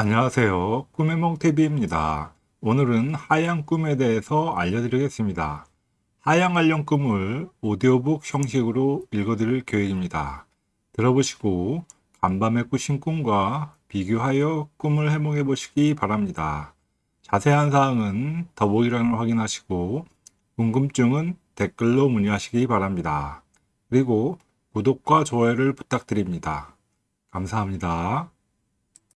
안녕하세요. 꿈의 몽TV입니다. 오늘은 하양 꿈에 대해서 알려드리겠습니다. 하양 관련 꿈을 오디오북 형식으로 읽어드릴 계획입니다. 들어보시고 간밤에 꾸신 꿈과 비교하여 꿈을 해몽해 보시기 바랍니다. 자세한 사항은 더보기란을 확인하시고 궁금증은 댓글로 문의하시기 바랍니다. 그리고 구독과 좋아요를 부탁드립니다. 감사합니다.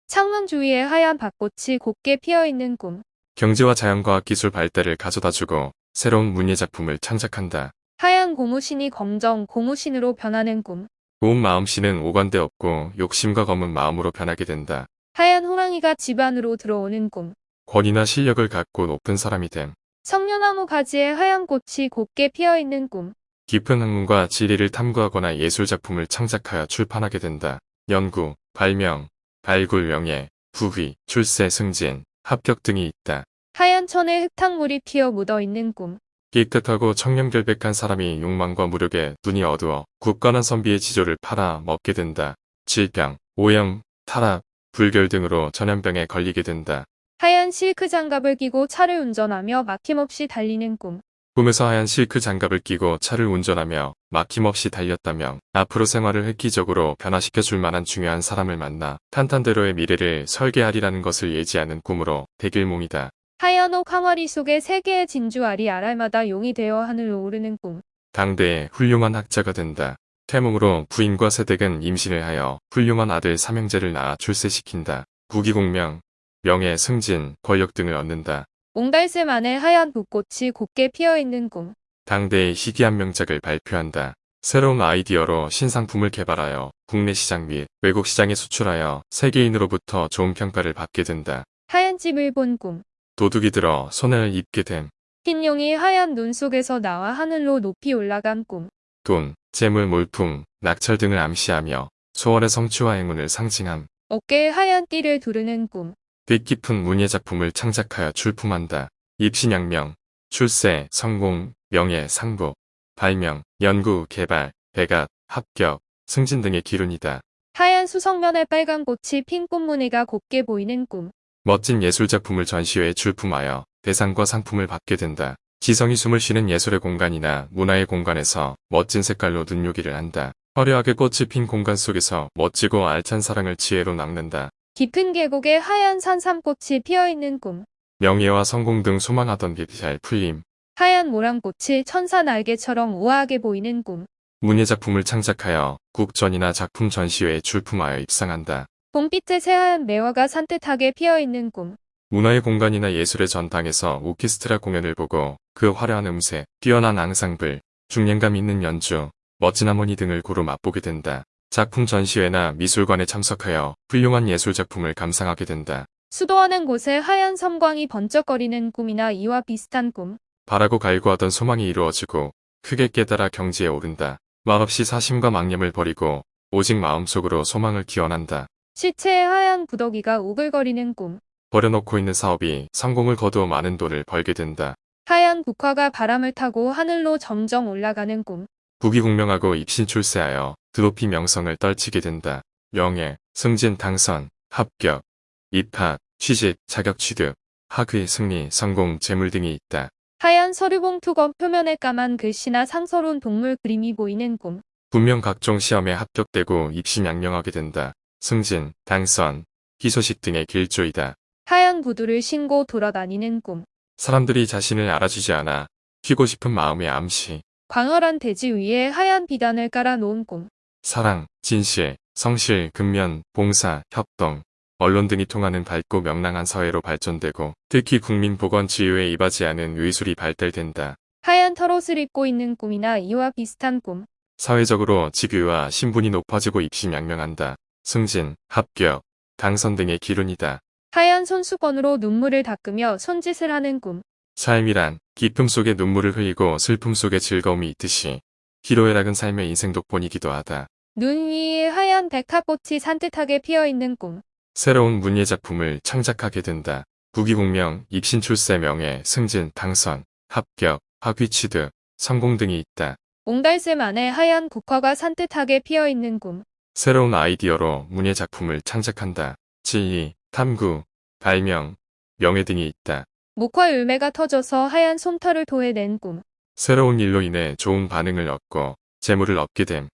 창문 주위에 하얀 밭꽃이 곱게 피어있는 꿈. 경제와 자연과학 기술 발달을 가져다주고 새로운 문예 작품을 창작한다. 하얀 고무신이 검정 고무신으로 변하는 꿈. 고운 마음씨는 오관대 없고 욕심과 검은 마음으로 변하게 된다. 하얀 호랑이가 집 안으로 들어오는 꿈. 권위나 실력을 갖고 높은 사람이 됨. 성녀나무 가지에 하얀 꽃이 곱게 피어있는 꿈. 깊은 학문과 지리를 탐구하거나 예술 작품을 창작하여 출판하게 된다. 연구, 발명, 발굴 명예, 부휘, 출세 승진, 합격 등이 있다. 하얀 천에 흙탕물이 피어 묻어있는 꿈. 깨끗하고 청렴결백한 사람이 욕망과 무력에 눈이 어두워 굳건한 선비의 지조를 팔아 먹게 된다. 질병, 오염, 타락, 불결 등으로 전염병에 걸리게 된다. 하얀 실크 장갑을 끼고 차를 운전하며 막힘없이 달리는 꿈. 꿈에서 하얀 실크 장갑을 끼고 차를 운전하며 막힘없이 달렸다며 앞으로 생활을 획기적으로 변화시켜 줄 만한 중요한 사람을 만나 탄탄대로의 미래를 설계하리라는 것을 예지하는 꿈으로 대길몽이다. 하얀 옥 항아리 속에 세 개의 진주 알이 알알마다 용이 되어 하늘로 오르는 꿈. 당대의 훌륭한 학자가 된다. 태몽으로 부인과 세댁은 임신을 하여 훌륭한 아들 삼형제를 낳아 출세시킨다. 부귀공명, 명예, 승진, 권력 등을 얻는다. 옹달샘 안에 하얀 붓꽃이 곱게 피어있는 꿈. 당대의 희귀한 명작을 발표한다. 새로운 아이디어로 신상품을 개발하여 국내 시장 및 외국 시장에 수출하여 세계인으로부터 좋은 평가를 받게 된다. 하얀 집을 본 꿈. 도둑이 들어 손해를 입게 됨. 흰 용이 하얀 눈 속에서 나와 하늘로 높이 올라간 꿈. 돈, 재물, 몰품, 낙찰 등을 암시하며 소원의 성취와 행운을 상징함. 어깨에 하얀 띠를 두르는 꿈. 뜻깊은 문예 작품을 창작하여 출품한다. 입신양명, 출세, 성공, 명예, 상복, 발명, 연구, 개발, 배gat, 합격, 승진 등의 기운이다. 하얀 수성면에 빨간 꽃이 핀 꽃무늬가 곱게 보이는 꿈. 멋진 예술작품을 전시회에 출품하여 대상과 상품을 받게 된다. 지성이 숨을 쉬는 예술의 공간이나 문화의 공간에서 멋진 색깔로 눈요기를 한다. 화려하게 꽃이 핀 공간 속에서 멋지고 알찬 사랑을 지혜로 낚는다. 깊은 계곡에 하얀 산삼꽃이 피어있는 꿈. 명예와 성공 등 소망하던 빛이 잘 풀림. 하얀 모란꽃이 천사 날개처럼 우아하게 보이는 꿈. 문예작품을 창작하여 국전이나 작품 전시회에 출품하여 입상한다. 봄빛에 새하얀 매화가 산뜻하게 피어있는 꿈. 문화의 공간이나 예술의 전당에서 오케스트라 공연을 보고 그 화려한 음색, 뛰어난 앙상블, 중량감 있는 연주, 멋진 하모니 등을 고루 맛보게 된다. 작품 전시회나 미술관에 참석하여 훌륭한 예술작품을 감상하게 된다. 수도하는 곳에 하얀 섬광이 번쩍거리는 꿈이나 이와 비슷한 꿈. 바라고 갈구하던 소망이 이루어지고 크게 깨달아 경지에 오른다. 말없이 사심과 망념을 버리고 오직 마음속으로 소망을 기원한다. 시체에 하얀 구더기가 우글거리는 꿈. 버려놓고 있는 사업이 성공을 거두어 많은 돈을 벌게 된다. 하얀 국화가 바람을 타고 하늘로 점점 올라가는 꿈. 부귀공명하고 입신 출세하여 드높이 명성을 떨치게 된다. 명예, 승진, 당선, 합격, 입학, 취직, 자격 취득, 학위, 승리, 성공, 재물 등이 있다. 하얀 서류봉투건 표면에 까만 글씨나 상서로운 동물 그림이 보이는 꿈. 분명 각종 시험에 합격되고 입신양명하게 된다. 승진, 당선, 희소식 등의 길조이다. 하얀 구두를 신고 돌아다니는 꿈. 사람들이 자신을 알아주지 않아 튀고 싶은 마음의 암시, 광활한 대지 위에 하얀 비단을 깔아놓은 꿈. 사랑, 진실, 성실, 근면, 봉사, 협동, 언론 등이 통하는 밝고 명랑한 사회로 발전되고 특히 국민 보건 지유에 이바지하는 의술이 발달된다. 하얀 털옷을 입고 있는 꿈이나 이와 비슷한 꿈. 사회적으로 직위와 신분이 높아지고 입신양명한다. 승진, 합격, 당선 등의 기운이다. 하얀 손수건으로 눈물을 닦으며 손짓을 하는 꿈. 삶이란 기쁨 속에 눈물을 흘리고 슬픔 속에 즐거움이 있듯이 희로애락은 삶의 인생 독본이기도 하다. 눈 위에 하얀 백합꽃이 산뜻하게 피어있는 꿈. 새로운 문예 작품을 창작하게 된다. 부귀공명, 입신 출세 명예, 승진, 당선, 합격, 학위 취득, 성공 등이 있다. 옹달샘 안에 하얀 국화가 산뜻하게 피어있는 꿈. 새로운 아이디어로 문예 작품을 창작한다. 진리, 탐구, 발명, 명예 등이 있다. 목화 열매가 터져서 하얀 솜털을 토해낸 꿈. 새로운 일로 인해 좋은 반응을 얻고 재물을 얻게 됨.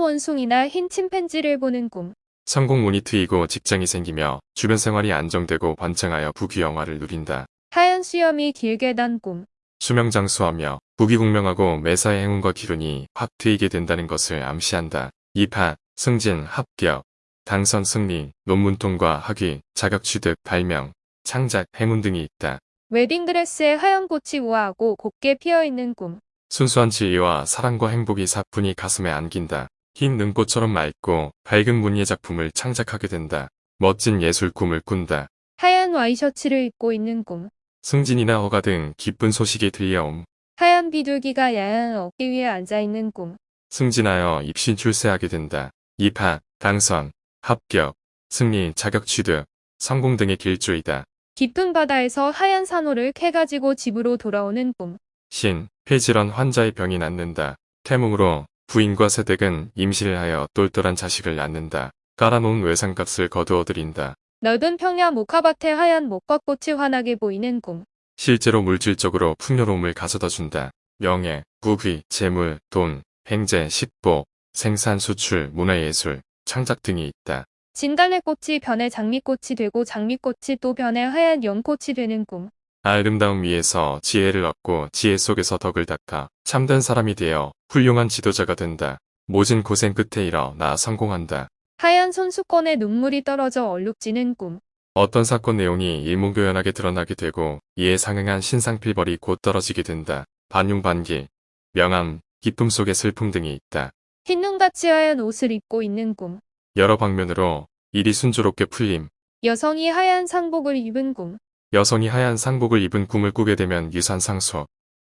원숭이나 흰 침팬지를 보는 꿈. 성공운이 트이고 직장이 생기며 주변 생활이 안정되고 번창하여 부귀영화를 누린다. 하얀 수염이 길게 단 꿈. 수명장수하며 부귀공명하고 매사의 행운과 기운이 확 트이게 된다는 것을 암시한다. 입학, 승진, 합격, 당선 승리, 논문 통과, 학위, 자격 취득, 발명, 창작, 행운 등이 있다. 웨딩드레스에 하얀 꽃이 우아하고 곱게 피어있는 꿈. 순수한 지혜와 사랑과 행복이 사뿐히 가슴에 안긴다. 흰 능꽃처럼 맑고 밝은 문예 작품을 창작하게 된다. 멋진 예술 꿈을 꾼다. 하얀 와이셔츠를 입고 있는 꿈. 승진이나 허가 등 기쁜 소식이 들려옴. 하얀 비둘기가 야한 어깨 위에 앉아있는 꿈. 승진하여 입시 출세하게 된다. 입학, 당선, 합격, 승리, 자격 취득, 성공 등의 길조이다. 깊은 바다에서 하얀 산호를 캐가지고 집으로 돌아오는 꿈. 신, 폐질환 환자의 병이 낫는다. 태몽으로 부인과 세댁은 임신을 하여 똘똘한 자식을 낳는다. 깔아놓은 외상값을 거두어들인다. 넓은 평야 목화밭에 하얀 목화꽃이 환하게 보이는 꿈. 실제로 물질적으로 풍요로움을 가져다 준다. 명예, 부귀, 재물, 돈, 행재, 식보, 생산, 수출, 문화예술, 창작 등이 있다. 진달래꽃이 변해 장미꽃이 되고 장미꽃이 또 변해 하얀 연꽃이 되는 꿈. 아름다움 위에서 지혜를 얻고 지혜 속에서 덕을 닦아 참된 사람이 되어 훌륭한 지도자가 된다. 모진 고생 끝에 일어나 성공한다. 하얀 손수건에 눈물이 떨어져 얼룩지는 꿈. 어떤 사건 내용이 일목요연하게 드러나게 되고 이에 상응한 신상필벌이 곧 떨어지게 된다. 반용반기, 명암, 기쁨 속의 슬픔 등이 있다. 흰 눈같이 하얀 옷을 입고 있는 꿈. 여러 방면으로 일이 순조롭게 풀림, 여성이 하얀 상복을 입은 꿈. 여성이 하얀 상복을 입은 꿈을 꾸게 되면 유산 상속,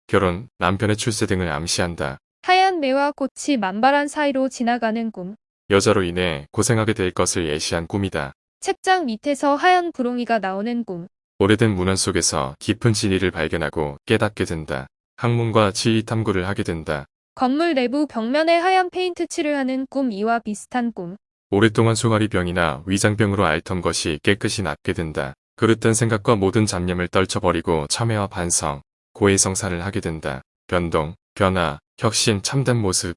결혼, 남편의 출세 등을 암시한다. 하얀 매화 꽃이 만발한 사이로 지나가는 꿈. 여자로 인해 고생하게 될 것을 예시한 꿈이다. 책장 밑에서 하얀 구렁이가 나오는 꿈. 오래된 문헌 속에서 깊은 진리를 발견하고 깨닫게 된다. 학문과 지리 탐구를 하게 된다. 건물 내부 벽면에 하얀 페인트 칠을 하는 꿈 이와 비슷한 꿈. 오랫동안 소화리병이나 위장병으로 앓던 것이 깨끗이 낫게 된다. 그릇된 생각과 모든 잡념을 떨쳐버리고 참회와 반성, 고해성사를 하게 된다. 변동, 변화, 혁신, 참된 모습,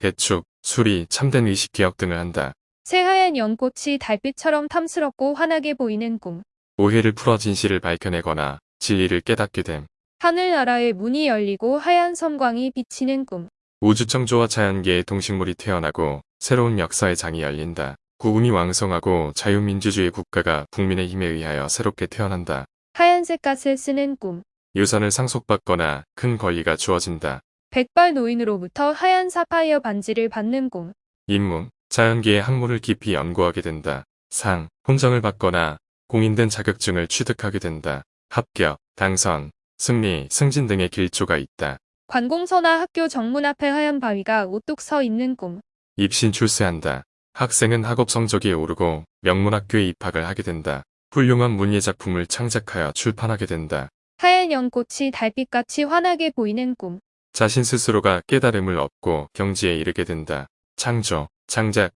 대축, 수리, 참된 의식개혁 등을 한다. 새하얀 연꽃이 달빛처럼 탐스럽고 환하게 보이는 꿈. 오해를 풀어 진실을 밝혀내거나 진리를 깨닫게 됨. 하늘나라의 문이 열리고 하얀 섬광이 비치는 꿈. 우주창조와 자연계의 동식물이 태어나고 새로운 역사의 장이 열린다. 국운이 왕성하고 자유민주주의 국가가 국민의 힘에 의하여 새롭게 태어난다. 하얀색 갓을 쓰는 꿈. 유산을 상속받거나 큰 권리가 주어진다. 백발 노인으로부터 하얀 사파이어 반지를 받는 꿈. 임무, 자연계의 학문을 깊이 연구하게 된다. 상, 훈장을 받거나 공인된 자격증을 취득하게 된다. 합격, 당선, 승리, 승진 등의 길조가 있다. 관공서나 학교 정문 앞에 하얀 바위가 우뚝 서 있는 꿈. 입신 출세한다. 학생은 학업 성적이 오르고 명문학교에 입학을 하게 된다. 훌륭한 문예 작품을 창작하여 출판하게 된다. 하얀 연꽃이 달빛같이 환하게 보이는 꿈. 자신 스스로가 깨달음을 얻고 경지에 이르게 된다. 창조, 창작,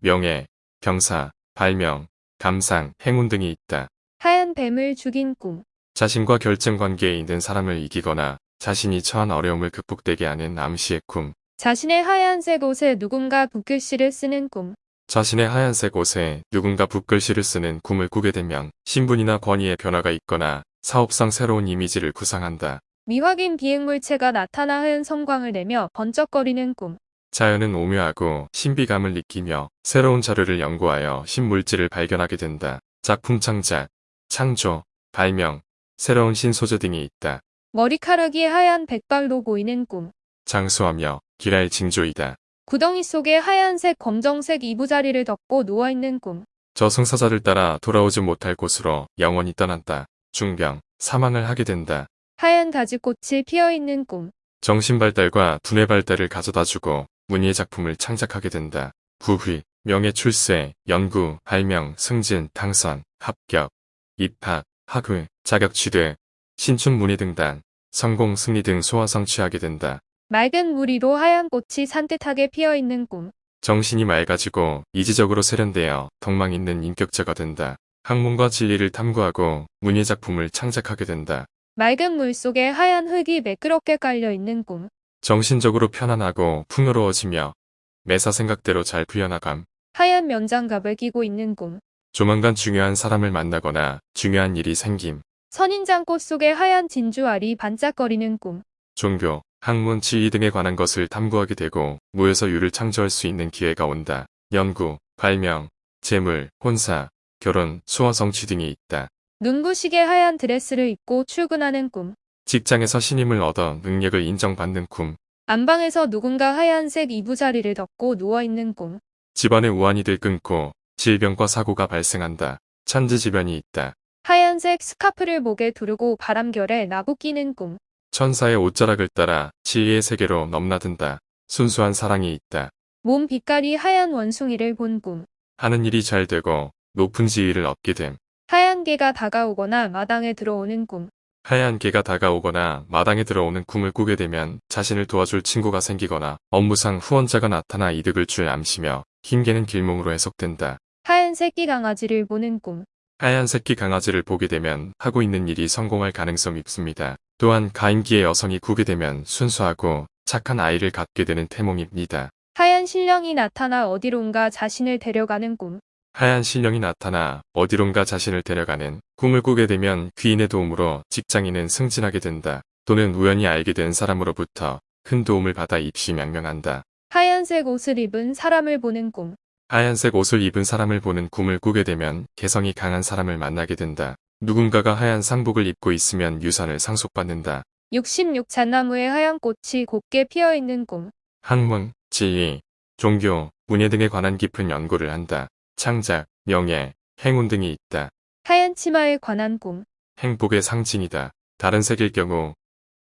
명예, 경사, 발명, 감상, 행운 등이 있다. 하얀 뱀을 죽인 꿈. 자신과 결정 관계에 있는 사람을 이기거나 자신이 처한 어려움을 극복되게 하는 암시의 꿈. 자신의 하얀색 옷에 누군가 붓글씨를 쓰는 꿈. 자신의 하얀색 옷에 누군가 붓글씨를 쓰는 꿈을 꾸게 되면 신분이나 권위의 변화가 있거나 사업상 새로운 이미지를 구상한다. 미확인 비행물체가 나타나 하얀 섬광을 내며 번쩍거리는 꿈. 자연은 오묘하고 신비감을 느끼며 새로운 자료를 연구하여 신물질을 발견하게 된다. 작품 창작, 창조, 발명, 새로운 신소재 등이 있다. 머리카락이 하얀 백발로 보이는 꿈. 장수하며 기랄 징조이다. 구덩이 속에 하얀색 검정색 이부자리를 덮고 누워있는 꿈. 저 승사자를 따라 돌아오지 못할 곳으로 영원히 떠난다. 중병, 사망을 하게 된다. 하얀 가지꽃이 피어있는 꿈. 정신 발달과 두뇌 발달을 가져다주고 문예 작품을 창작하게 된다. 부휘, 명예 출세, 연구, 발명, 승진, 당선, 합격, 입학, 학위, 자격 취득, 신춘 문예 등단, 성공, 승리 등 소화 성취하게 된다. 맑은 무리로 하얀 꽃이 산뜻하게 피어있는 꿈. 정신이 맑아지고 이지적으로 세련되어 덕망 있는 인격자가 된다. 학문과 진리를 탐구하고 문예 작품을 창작하게 된다. 맑은 물 속에 하얀 흙이 매끄럽게 깔려 있는 꿈. 정신적으로 편안하고 풍요로워지며 매사 생각대로 잘 풀려나감. 하얀 면장갑을 끼고 있는 꿈. 조만간 중요한 사람을 만나거나 중요한 일이 생김. 선인장 꽃 속에 하얀 진주알이 반짝거리는 꿈. 종교, 학문, 지휘 등에 관한 것을 탐구하게 되고 무에서 유를 창조할 수 있는 기회가 온다. 연구, 발명, 재물, 혼사, 결혼, 수어 성취 등이 있다. 눈부시게 하얀 드레스를 입고 출근하는 꿈. 직장에서 신임을 얻어 능력을 인정받는 꿈. 안방에서 누군가 하얀색 이부자리를 덮고 누워있는 꿈. 집안의 우환이 들 끊고 질병과 사고가 발생한다. 천지지변이 있다. 하얀색 스카프를 목에 두르고 바람결에 나부 끼는 꿈. 천사의 옷자락을 따라 지혜의 세계로 넘나든다. 순수한 사랑이 있다. 몸 빛깔이 하얀 원숭이를 본 꿈. 하는 일이 잘 되고 높은 지위를 얻게 됨. 하얀 개가 다가오거나 마당에 들어오는 꿈. 하얀 개가 다가오거나 마당에 들어오는 꿈을 꾸게 되면 자신을 도와줄 친구가 생기거나 업무상 후원자가 나타나 이득을 줄 암시며 흰 개는 길몽으로 해석된다. 하얀 새끼 강아지를 보는 꿈. 하얀 새끼 강아지를 보게 되면 하고 있는 일이 성공할 가능성이 있습니다. 또한 가임기의 여성이 구게 되면 순수하고 착한 아이를 갖게 되는 태몽입니다. 하얀 신령이 나타나 어디론가 자신을 데려가는 꿈. 하얀 신령이 나타나 어디론가 자신을 데려가는 꿈을 꾸게 되면 귀인의 도움으로 직장인은 승진하게 된다. 또는 우연히 알게 된 사람으로부터 큰 도움을 받아 입시 명명한다. 하얀색 옷을 입은 사람을 보는 꿈. 하얀색 옷을 입은 사람을 보는 꿈을 꾸게 되면 개성이 강한 사람을 만나게 된다. 누군가가 하얀 상복을 입고 있으면 유산을 상속받는다. 66잣나무에 하얀 꽃이 곱게 피어 있는 꿈. 학문, 지휘, 종교, 문예 등에 관한 깊은 연구를 한다. 창작, 명예, 행운 등이 있다. 하얀 치마에 관한 꿈. 행복의 상징이다. 다른 색일 경우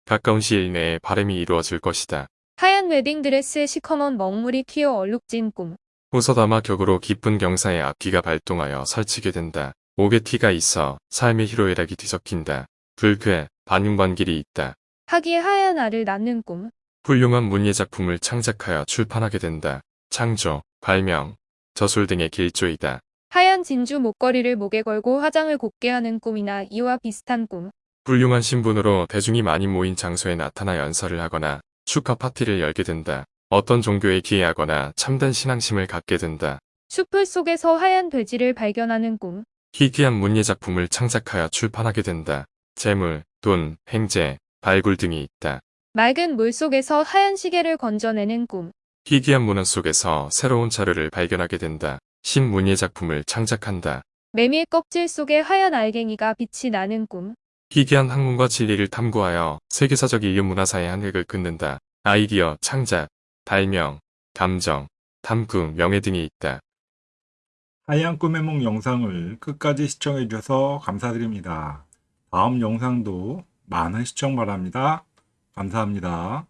가까운 시일 내에 바람이 이루어질 것이다. 하얀 웨딩드레스에 시커먼 먹물이 튀어 얼룩진 꿈. 호서다마 격으로 깊은 경사의 악기가 발동하여 설치게 된다. 옥에 티가 있어 삶의 희로애락이 뒤섞인다. 불쾌, 반윤반길이 있다. 하기에 하얀 알을 낳는 꿈. 훌륭한 문예 작품을 창작하여 출판하게 된다. 창조, 발명, 저술 등의 길조이다. 하얀 진주 목걸이를 목에 걸고 화장을 곱게 하는 꿈이나 이와 비슷한 꿈. 훌륭한 신분으로 대중이 많이 모인 장소에 나타나 연설을 하거나 축하 파티를 열게 된다. 어떤 종교에 기여하거나 참된 신앙심을 갖게 된다. 숲풀 속에서 하얀 돼지를 발견하는 꿈. 희귀한 문예 작품을 창작하여 출판하게 된다. 재물, 돈, 횡재, 발굴 등이 있다. 맑은 물 속에서 하얀 시계를 건져내는 꿈. 희귀한 문화 속에서 새로운 자료를 발견하게 된다. 신문예 작품을 창작한다. 메밀 껍질 속에 하얀 알갱이가 빛이 나는 꿈. 희귀한 학문과 진리를 탐구하여 세계사적 인류 문화사의 한 획을 긋는다. 아이디어, 창작, 발명, 감정, 탐구, 명예 등이 있다. 하얀 꿈의梦 영상을 끝까지 시청해 주셔서 감사드립니다. 다음 영상도 많은 시청 바랍니다. 감사합니다.